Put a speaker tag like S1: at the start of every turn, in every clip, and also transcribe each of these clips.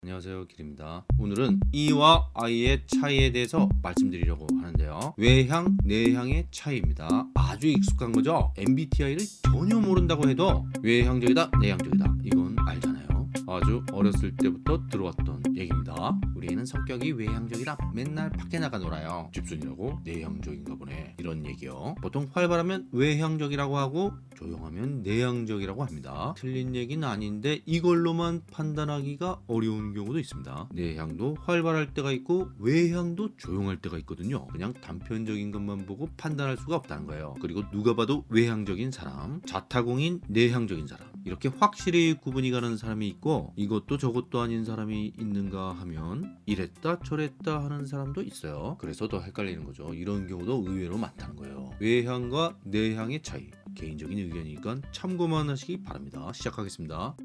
S1: 안녕하세요 길입니다. 오늘은 E와 I의 차이에 대해서 말씀드리려고 하는데요. 외향, 내향의 차이입니다. 아주 익숙한 거죠? MBTI를 전혀 모른다고 해도 외향적이다, 내향적이다. 이건 알잖아요. 아주 어렸을 때부터 들어왔던 얘기입니다. 우리 애는 성격이 외향적이라 맨날 밖에 나가 놀아요. 집순이라고 내향적인가 보네. 이런 얘기요. 보통 활발하면 외향적이라고 하고 조용하면 내향적이라고 합니다. 틀린 얘기는 아닌데 이걸로만 판단하기가 어려운 경우도 있습니다. 내향도 활발할 때가 있고 외향도 조용할 때가 있거든요. 그냥 단편적인 것만 보고 판단할 수가 없다는 거예요. 그리고 누가 봐도 외향적인 사람 자타공인 내향적인 사람. 이렇게 확실히 구분이 가는 사람이 있고 이것도 저것도 아닌 사람이 있는가 하면 이랬다 저랬다 하는 사람도 있어요. 그래서 더 헷갈리는 거죠. 이런 경우도 의외로 많다는 거예요. 외향과 내향의 차이 개인적인 의견이니까 참고만 하시기 바랍니다. 시작하겠습니다.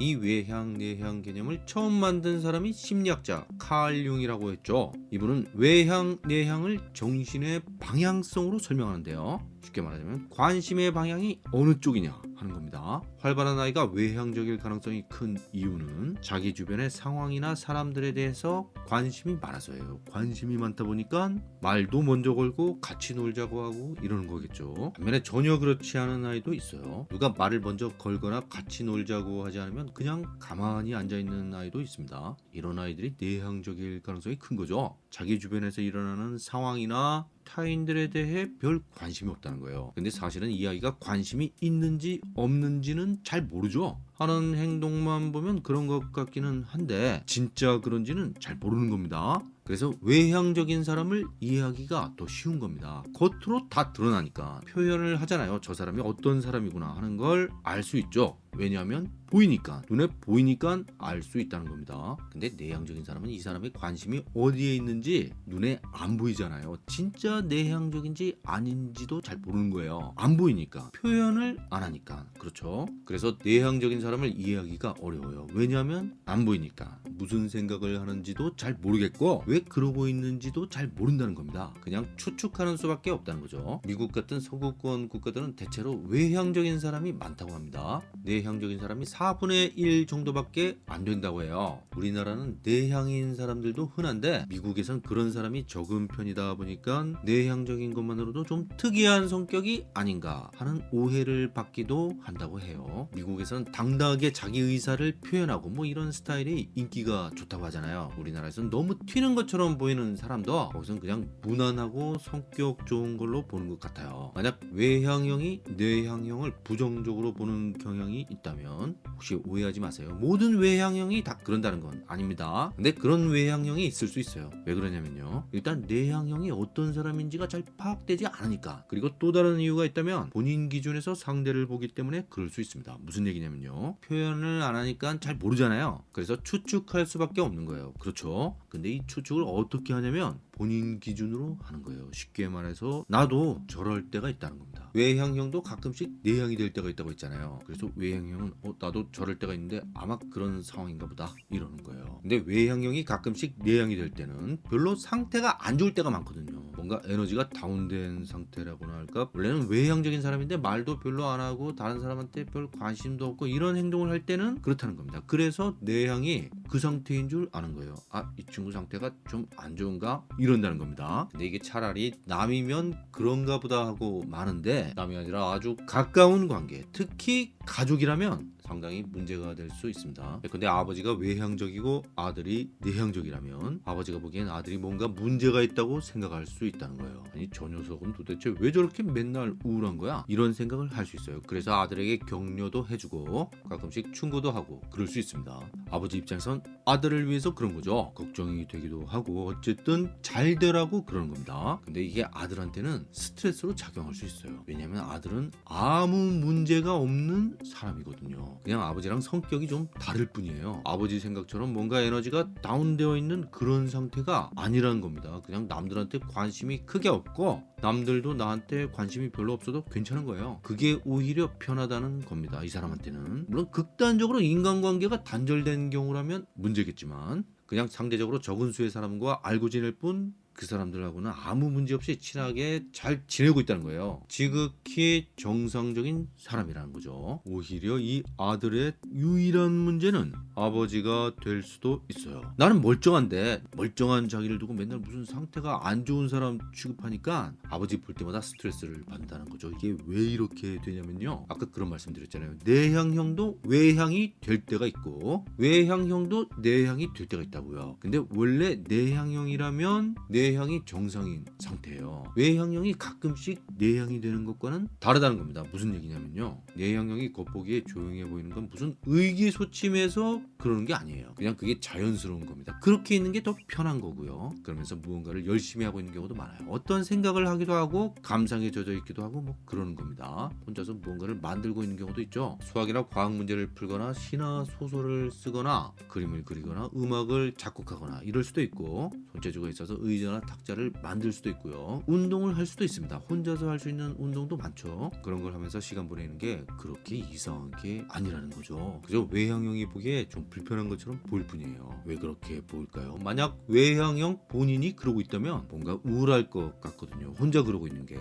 S1: 이 외향 내향 개념을 처음 만든 사람이 심리학자 칼 융이라고 했죠. 이분은 외향 내향을 정신의 방향성으로 설명하는데요 쉽게 말하자면 관심의 방향이 어느 쪽이냐 하는 겁니다. 활발한 아이가 외향적일 가능성이 큰 이유는 자기 주변의 상황이나 사람들에 대해서 관심이 많아서예요. 관심이 많다 보니까 말도 먼저 걸고 같이 놀자고 하고 이러는 거겠죠. 반면에 전혀 그렇지 않은 아이도 있어요. 누가 말을 먼저 걸거나 같이 놀자고 하지 않으면 그냥 가만히 앉아있는 아이도 있습니다. 이런 아이들이 내향적일 가능성이 큰 거죠 자기 주변에서 일어나는 상황이나 타인들에 대해 별 관심이 없다는 거예요. 근데 사실은 이 아이가 관심이 있는지 없는지는 잘 모르죠. 하는 행동만 보면 그런 것 같기는 한데 진짜 그런지는 잘 모르는 겁니다. 그래서 외향적인 사람을 이해하기가 더 쉬운 겁니다. 겉으로 다 드러나니까. 표현을 하잖아요. 저 사람이 어떤 사람이구나 하는 걸 알 수 있죠 왜냐하면 보이니까 눈에 보이니까 알 수 있다는 겁니다. 근데 내향적인 사람은 이 사람의 관심이 어디에 있는지 눈에 안 보이잖아요. 진짜 내향적인지 아닌지도 잘 모르는 거예요. 안 보이니까. 표현을 안 하니까. 그렇죠? 그래서 내향적인 사람을 이해하기가 어려워요. 왜냐하면 안 보이니까. 무슨 생각을 하는지도 잘 모르겠고 왜 그러고 있는지도 잘 모른다는 겁니다. 그냥 추측하는 수밖에 없다는 거죠. 미국 같은 서구권 국가들은 대체로 외향적인 사람이 많다고 합니다. 내 향적인 사람이 4분의 1 정도밖에 안 된다고 해요. 우리나라는 내향인 사람들도 흔한데 미국에선 그런 사람이 적은 편이다 보니까 내향적인 것만으로도 좀 특이한 성격이 아닌가 하는 오해를 받기도 한다고 해요. 미국에선 당당하게 자기 의사를 표현하고 뭐 이런 스타일이 인기가 좋다고 하잖아요. 우리나라에서는 너무 튀는 것처럼 보이는 사람도 거기선 그냥 무난하고 성격 좋은 걸로 보는 것 같아요. 만약 외향형이 내향형을 부정적으로 보는 경향이 있다면 혹시 오해하지 마세요. 모든 외향형이 다 그런다는 건 아닙니다. 근데 그런 외향형이 있을 수 있어요. 왜 그러냐면요. 일단 내향형이 어떤 사람인지가 잘 파악되지 않으니까. 그리고 또 다른 이유가 있다면 본인 기준에서 상대를 보기 때문에 그럴 수 있습니다. 무슨 얘기냐면요. 표현을 안 하니까 잘 모르잖아요. 그래서 추측할 수밖에 없는 거예요. 그렇죠? 근데 이 추측을 어떻게 하냐면 본인 기준으로 하는 거예요. 쉽게 말해서 나도 저럴 때가 있다는 겁니다. 외향형도 가끔씩 내향이 될 때가 있다고 했잖아요. 그래서 외향 형은 어 나도 저럴 때가 있는데 아마 그런 상황인가 보다 이러는 거예요. 근데 외향형이 가끔씩 내향이 될 때는 별로 상태가 안 좋을 때가 많거든요. 뭔가 에너지가 다운된 상태라고나 할까? 원래는 외향적인 사람인데 말도 별로 안 하고 다른 사람한테 별 관심도 없고 이런 행동을 할 때는 그렇다는 겁니다. 그래서 내향이 그 상태인 줄 아는 거예요. 아 이 친구 상태가 좀 안 좋은가? 이런다는 겁니다. 근데 이게 차라리 남이면 그런가 보다 하고 마는데 남이 아니라 아주 가까운 관계 특히 가족이라 면 상당히 문제가 될 수 있습니다. 근데 아버지가 외향적이고 아들이 내향적이라면 아버지가 보기엔 아들이 뭔가 문제가 있다고 생각할 수 있다는 거예요. 아니 저 녀석은 도대체 왜 저렇게 맨날 우울한 거야? 이런 생각을 할 수 있어요. 그래서 아들에게 격려도 해주고 가끔씩 충고도 하고 그럴 수 있습니다. 아버지 입장에선 아들을 위해서 그런 거죠. 걱정이 되기도 하고 어쨌든 잘 되라고 그러는 겁니다. 근데 이게 아들한테는 스트레스로 작용할 수 있어요. 왜냐면 아들은 아무 문제가 없는 사람이거든요 그냥 아버지랑 성격이 좀 다를 뿐이에요. 아버지 생각처럼 뭔가 에너지가 다운되어 있는 그런 상태가 아니라는 겁니다. 그냥 남들한테 관심이 크게 없고 남들도 나한테 관심이 별로 없어도 괜찮은 거예요. 그게 오히려 편하다는 겁니다 이 사람한테는. 물론 극단적으로 인간관계가 단절된 경우라면 문제겠지만 그냥 상대적으로 적은 수의 사람과 알고 지낼 뿐 그 사람들하고는 아무 문제 없이 친하게 잘 지내고 있다는 거예요. 지극히 정상적인 사람이라는 거죠. 오히려 이 아들의 유일한 문제는 아버지가 될 수도 있어요. 나는 멀쩡한데 멀쩡한 자기를 두고 맨날 무슨 상태가 안 좋은 사람 취급하니까 아버지 볼 때마다 스트레스를 받는다는 거죠. 이게 왜 이렇게 되냐면요. 아까 그런 말씀 드렸잖아요. 내향형도 외향이 될 때가 있고 외향형도 내향이 될 때가 있다고요. 근데 원래 내향형이라면 내 향이 정상인 상태예요. 외향형이 가끔씩 내향이 되는 것과는 다르다는 겁니다. 무슨 얘기냐면요. 내향형이 겉보기에 조용해 보이는 건 무슨 의기소침해서 그러는 게 아니에요. 그냥 그게 자연스러운 겁니다. 그렇게 있는 게 더 편한 거고요. 그러면서 무언가를 열심히 하고 있는 경우도 많아요. 어떤 생각을 하기도 하고 감상에 젖어 있기도 하고 뭐 그러는 겁니다. 혼자서 무언가를 만들고 있는 경우도 있죠. 수학이나 과학 문제를 풀거나 시나 소설을 쓰거나 그림을 그리거나 음악을 작곡하거나 이럴 수도 있고 손재주가 있어서 의 자나 탁자를 만들 수도 있고요. 운동을 할 수도 있습니다. 혼자서 할 수 있는 운동도 많죠. 그런 걸 하면서 시간 보내는 게 그렇게 이상한 게 아니라는 거죠. 그저 외향형이 보기에 좀 불편한 것처럼 보일 뿐이에요. 왜 그렇게 보일까요? 만약 외향형 본인이 그러고 있다면 뭔가 우울할 것 같거든요. 혼자 그러고 있는 게.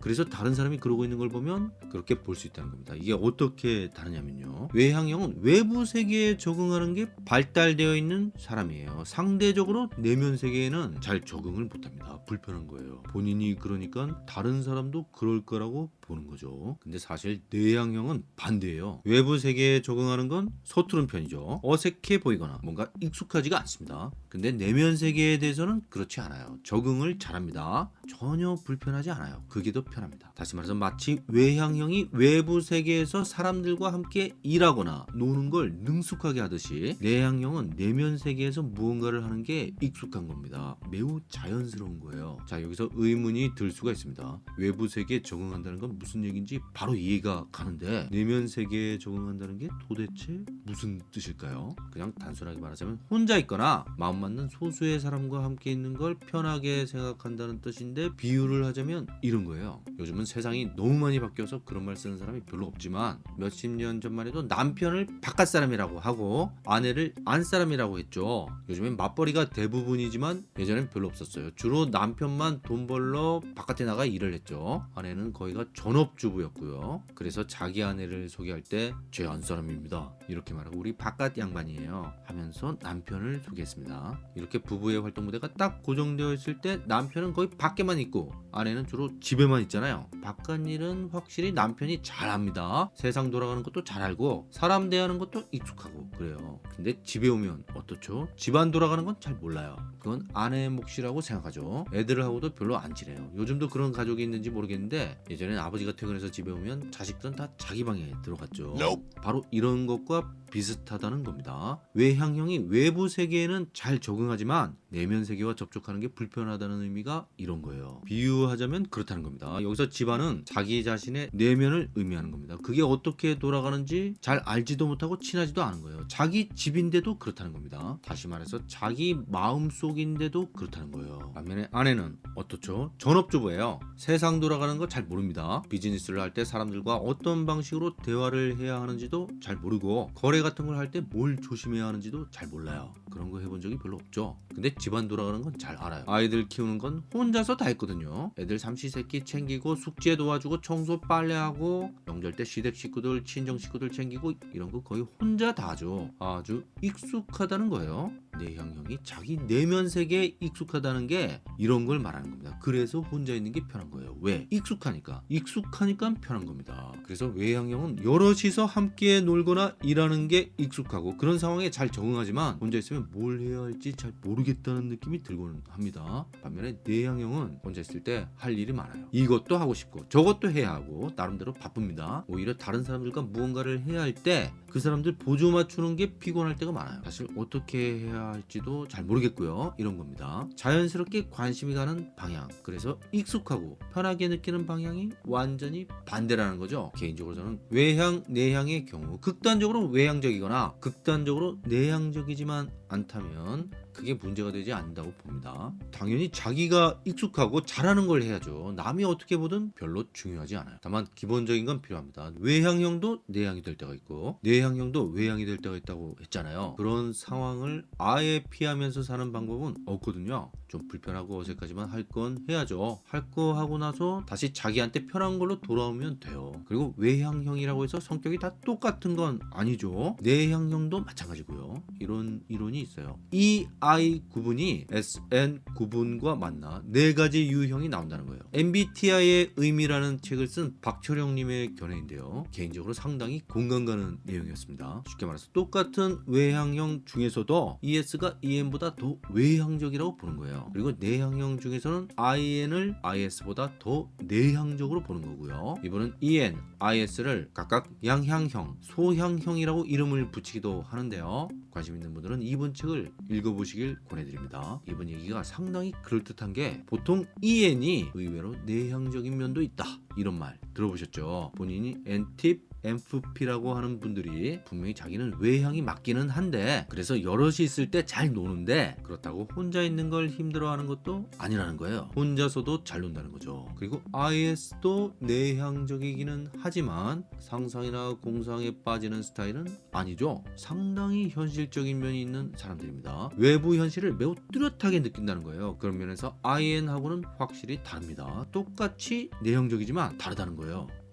S1: 그래서 다른 사람이 그러고 있는 걸 보면 그렇게 볼 수 있다는 겁니다. 이게 어떻게 다르냐면요. 외향형은 외부 세계에 적응하는 게 발달되어 있는 사람이에요. 상대적으로 내면 세계에는 잘 적응을 못합니다. 불편한 거예요. 본인이 그러니까 다른 사람도 그럴 거라고 보는 거죠. 근데 사실 내향형은 반대예요. 외부 세계에 적응하는 건 서투른 편이죠. 어색해 보이거나 뭔가 익숙하지가 않습니다. 근데 내면 세계에 대해서는 그렇지 않아요. 적응을 잘합니다. 전혀 불편하지 않아요. 그게 더 편합니다. 다시 말해서 마치 외향형이 외부 세계에서 사람들과 함께 일하거나 노는 걸 능숙하게 하듯이 내향형은 내면 세계에서 무언가를 하는 게 익숙한 겁니다. 매우 자연스러운 거예요. 자 여기서 의문이 들 수가 있습니다. 외부 세계에 적응한다는 건 무슨 얘기인지 바로 이해가 가는데 내면 세계에 적응한다는 게 도대체 무슨 뜻일까요? 그냥 단순하게 말하자면 혼자 있거나 마음 맞는 소수의 사람과 함께 있는 걸 편하게 생각한다는 뜻인데 비유를 하자면 이런 거예요. 요즘은 세상이 너무 많이 바뀌어서 그런 말 쓰는 사람이 별로 없지만 몇십 년 전만 해도 남편을 바깥 사람이라고 하고 아내를 안 사람이라고 했죠. 요즘엔 맞벌이가 대부분이지만 예전엔 별로 없었어요. 주로 남편만 돈 벌러 바깥에 나가 일을 했죠. 아내는 거의가 전업주부였고요. 그래서 자기 아내를 소개할 때 제 안 사람입니다. 이렇게 말하고 우리 바깥 양반이에요. 하면서 남편을 소개했습니다. 이렇게 부부의 활동 무대가 딱 고정되어 있을 때 남편은 거의 밖에만 있고 아내는 주로 집에만 있잖아요. 바깥 일은 확실히 남편이 잘합니다. 세상 돌아가는 것도 잘 알고 사람 대하는 것도 익숙하고 그래요. 근데 집에 오면 어떻죠? 집안 돌아가는 건 잘 몰라요. 그건 아내의 몫이라고 생각하죠. 애들하고도 별로 안 지내요. 요즘도 그런 가족이 있는지 모르겠는데 예전엔 아버 지가 퇴근해서 집에 오면 자식들은 다 자기 방에 들어갔죠. 바로 이런 것과 비슷하다는 겁니다. 외향형이 외부 세계에는 잘 적응하지만 내면 세계와 접촉하는 게 불편하다는 의미가 이런 거예요. 비유하자면 그렇다는 겁니다. 여기서 집안은 자기 자신의 내면을 의미하는 겁니다. 그게 어떻게 돌아가는지 잘 알지도 못하고 친하지도 않은 거예요. 자기 집인데도 그렇다는 겁니다. 다시 말해서 자기 마음 속인데도 그렇다는 거예요. 반면에 아내는 어떻죠? 전업주부예요. 세상 돌아가는 거 잘 모릅니다. 비즈니스를 할 때 사람들과 어떤 방식으로 대화를 해야 하는지도 잘 모르고 거래 같은 걸 할 때 뭘 조심해야 하는지도 잘 몰라요. 그런 거 해본 적이 별로 없죠. 근데 집안 돌아가는 건 잘 알아요. 아이들 키우는 건 혼자서 다 했거든요. 애들 삼시세끼 챙기고 숙제 도와주고 청소 빨래하고 명절 때 시댁 식구들 친정 식구들 챙기고 이런 거 거의 혼자 다 하죠. 아주 익숙하다는 거예요. 내향형이 자기 내면 세계에 익숙하다는 게 이런 걸 말하는 겁니다. 그래서 혼자 있는 게 편한 거예요. 왜? 익숙하니까. 익숙하니까 편한 겁니다. 그래서 외향형은 여럿이서 함께 놀거나 일하는 게 익숙하고 그런 상황에 잘 적응하지만 혼자 있으면 뭘 해야 할지 잘 모르겠다는 느낌이 들곤 합니다. 반면에 내향형은 혼자 있을 때 할 일이 많아요. 이것도 하고 싶고 저것도 해야 하고 나름대로 바쁩니다. 오히려 다른 사람들과 무언가를 해야 할 때 그 사람들 보조 맞추는 게 피곤할 때가 많아요. 사실 어떻게 해야 할지도 잘 모르겠고요. 이런 겁니다. 자연스럽게 관심이 가는 방향. 그래서 익숙하고 편하게 느끼는 방향이 완전히 반대라는 거죠. 개인적으로 저는 외향, 내향의 경우 극단적으로 외향적이거나 극단적으로 내향적이지만 않다면 그게 문제가 되지 않는다고 봅니다. 당연히 자기가 익숙하고 잘하는 걸 해야죠. 남이 어떻게 보든 별로 중요하지 않아요. 다만 기본적인 건 필요합니다. 외향형도 내향이 될 때가 있고 내향형도 외향이 될 때가 있다고 했잖아요. 그런 상황을 아예 피하면서 사는 방법은 없거든요. 좀 불편하고 어색하지만 할 건 해야죠. 할 거 하고 나서 다시 자기한테 편한 걸로 돌아오면 돼요. 그리고 외향형이라고 해서 성격이 다 똑같은 건 아니죠. 내향형도 마찬가지고요. 이런 이론이 있어요. 이 I 구분이 SN 구분과 만나 네 가지 유형이 나온다는 거예요. MBTI의 의미라는 책을 쓴 박철영님의 견해인데요. 개인적으로 상당히 공감 가는 내용이었습니다. 쉽게 말해서 똑같은 외향형 중에서도 ES가 EN보다 더 외향적이라고 보는 거예요. 그리고 내향형 중에서는 IN을 IS보다 더 내향적으로 보는 거고요. 이분은 EN, IS를 각각 양향형, 소향형이라고 이름을 붙이기도 하는데요. 관심 있는 분들은 이분 책을 읽어보시길 권해드립니다. 이분 얘기가 상당히 그럴듯한 게 보통 EN이 의외로 내향적인 면도 있다 이런 말 들어보셨죠? 본인이 N팁 MFP라고 하는 분들이 분명히 자기는 외향이 맞기는 한데 그래서 여럿이 있을 때 잘 노는데 그렇다고 혼자 있는 걸 힘들어하는 것도 아니라는 거예요. 혼자서도 잘 논다는 거죠. 그리고 IS도 내향적이기는 하지만 상상이나 공상에 빠지는 스타일은 아니죠. 상당히 현실적인 면이 있는 사람들입니다. 외부 현실을 매우 뚜렷하게 느낀다는 거예요. 그런 면에서 IN하고는 확실히 다릅니다. 똑같이 내향적이지만 다르다는 거예요.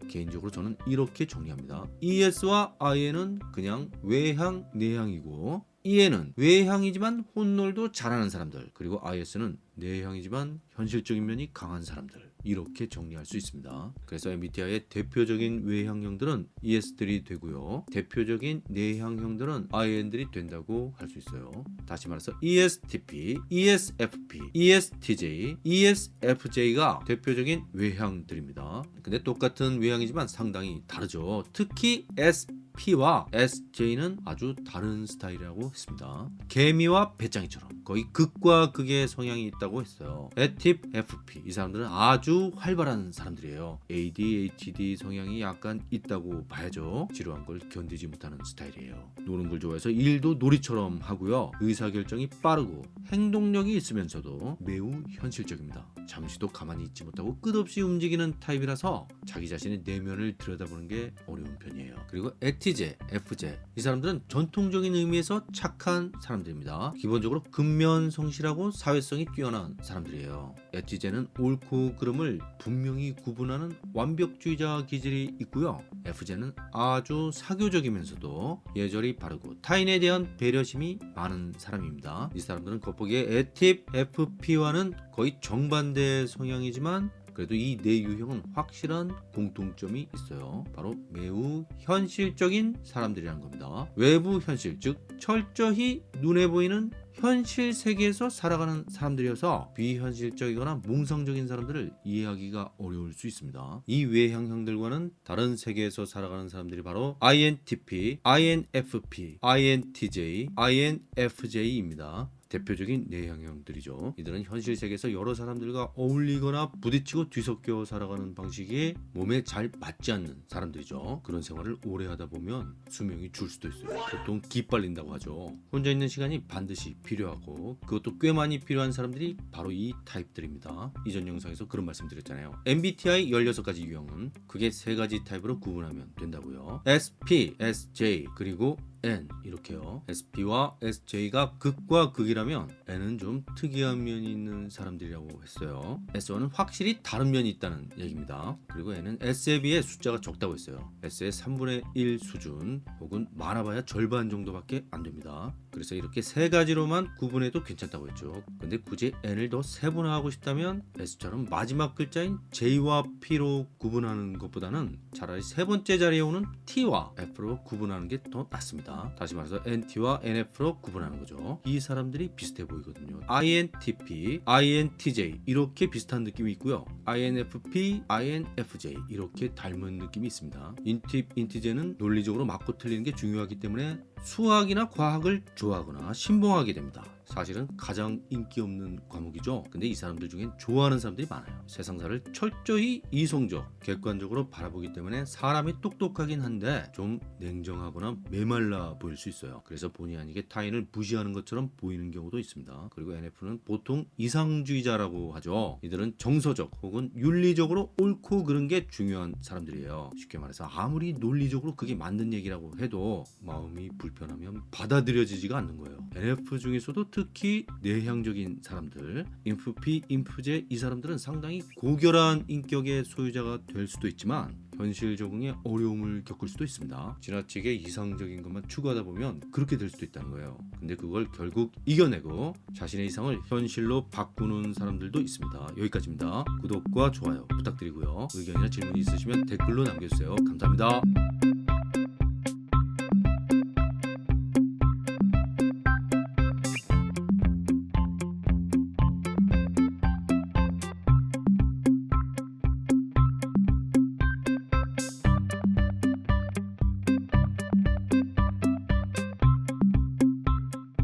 S1: 개인적으로 저는 이렇게 정리합니다. ES와 IN은 그냥 외향, 내향이고 EN은 외향이지만 혼놀도 잘하는 사람들 그리고 IS는 내향이지만 현실적인 면이 강한 사람들 이렇게 정리할 수 있습니다. 그래서 MBTI의 대표적인 외향형들은 ES들이 되고요. 대표적인 내향형들은 IN들이 된다고 할 수 있어요. 다시 말해서 ESTP, ESFP, ESTJ, ESFJ가 대표적인 외향들입니다. 근데 똑같은 외향이지만 상당히 다르죠. 특히 SP 와 SJ는 아주 다른 스타일이라고 했습니다. 개미와 베짱이처럼 거의 극과 극의 성향이 있다고 했어요. 에팁 FP 이 사람들은 아주 활발한 사람들이에요. ADHD 성향이 약간 있다고 봐야죠. 지루한 걸 견디지 못하는 스타일이에요. 노는 걸 좋아해서 일도 놀이처럼 하고요. 의사결정이 빠르고 행동력이 있으면서도 매우 현실적입니다. 잠시도 가만히 있지 못하고 끝없이 움직이는 타입이라서 자기 자신의 내면을 들여다보는 게 어려운 편이에요. 그리고 에티제, FJ 이 사람들은 전통적인 의미에서 착한 사람들입니다. 기본적으로 근면 성실하고 사회성이 뛰어난 사람들이에요. 에티제는 옳고 그름을 분명히 구분하는 완벽주의자 기질이 있고요. FJ는 아주 사교적이면서도 예절이 바르고 타인에 대한 배려심이 많은 사람입니다. 이 사람들은 겉보기에 에팁 FP와는 거의 정반대 성향이지만 그래도 이 네 유형은 확실한 공통점이 있어요. 바로 매우 현실적인 사람들이라는 겁니다. 외부 현실, 즉 철저히 눈에 보이는 현실 세계에서 살아가는 사람들이어서 비현실적이거나 몽상적인 사람들을 이해하기가 어려울 수 있습니다. 이 외향형들과는 다른 세계에서 살아가는 사람들이 바로 INTP, INFP, INTJ, INFJ입니다. 대표적인 내향형들이죠. 이들은 현실 세계에서 여러 사람들과 어울리거나 부딪히고 뒤섞여 살아가는 방식이 몸에 잘 맞지 않는 사람들이죠. 그런 생활을 오래 하다 보면 수명이 줄 수도 있어요. 보통 기빨린다고 하죠. 혼자 있는 시간이 반드시 필요하고 그것도 꽤 많이 필요한 사람들이 바로 이 타입들입니다. 이전 영상에서 그런 말씀 드렸잖아요. MBTI 16가지 유형은 그게 세 가지 타입으로 구분하면 된다고요. SP, SJ 그리고 N 이렇게요. SP와 SJ가 극과 극이라면 N은 좀 특이한 면이 있는 사람들이라고 했어요. S와는 확실히 다른 면이 있다는 얘기입니다. 그리고 N은 S에 비해 숫자가 적다고 했어요. S의 3분의 1 수준 혹은 많아봐야 절반 정도밖에 안 됩니다. 그래서 이렇게 세 가지로만 구분해도 괜찮다고 했죠. 근데 굳이 N을 더 세분화하고 싶다면 S처럼 마지막 글자인 J와 P로 구분하는 것보다는 차라리 세 번째 자리에 오는 T와 F로 구분하는 게 더 낫습니다. 다시 말해서 NT와 NF로 구분하는 거죠. 이 사람들이 비슷해 보이거든요. INTP, INTJ 이렇게 비슷한 느낌이 있고요. INFP, INFJ 이렇게 닮은 느낌이 있습니다. 인팁, 인티제는 논리적으로 맞고 틀리는 게 중요하기 때문에 수학이나 과학을 좋아하거나 신봉하게 됩니다. 사실은 가장 인기 없는 과목이죠. 근데 이 사람들 중엔 좋아하는 사람들이 많아요. 세상사를 철저히 이성적, 객관적으로 바라보기 때문에 사람이 똑똑하긴 한데 좀 냉정하거나 메말라 보일 수 있어요. 그래서 본의 아니게 타인을 무시하는 것처럼 보이는 경우도 있습니다. 그리고 NF는 보통 이상주의자라고 하죠. 이들은 정서적 혹은 윤리적으로 옳고 그른 게 중요한 사람들이에요. 쉽게 말해서 아무리 논리적으로 그게 맞는 얘기라고 해도 마음이 불 불편하면 받아들여지지가 않는 거예요. NF 중에서도 특히 내향적인 사람들, 인프피, 인프제 이 사람들은 상당히 고결한 인격의 소유자가 될 수도 있지만 현실 적응에 어려움을 겪을 수도 있습니다. 지나치게 이상적인 것만 추구하다 보면 그렇게 될 수도 있다는 거예요. 근데 그걸 결국 이겨내고 자신의 이상을 현실로 바꾸는 사람들도 있습니다. 여기까지입니다. 구독과 좋아요 부탁드리고요. 의견이나 질문이 있으시면 댓글로 남겨주세요. 감사합니다.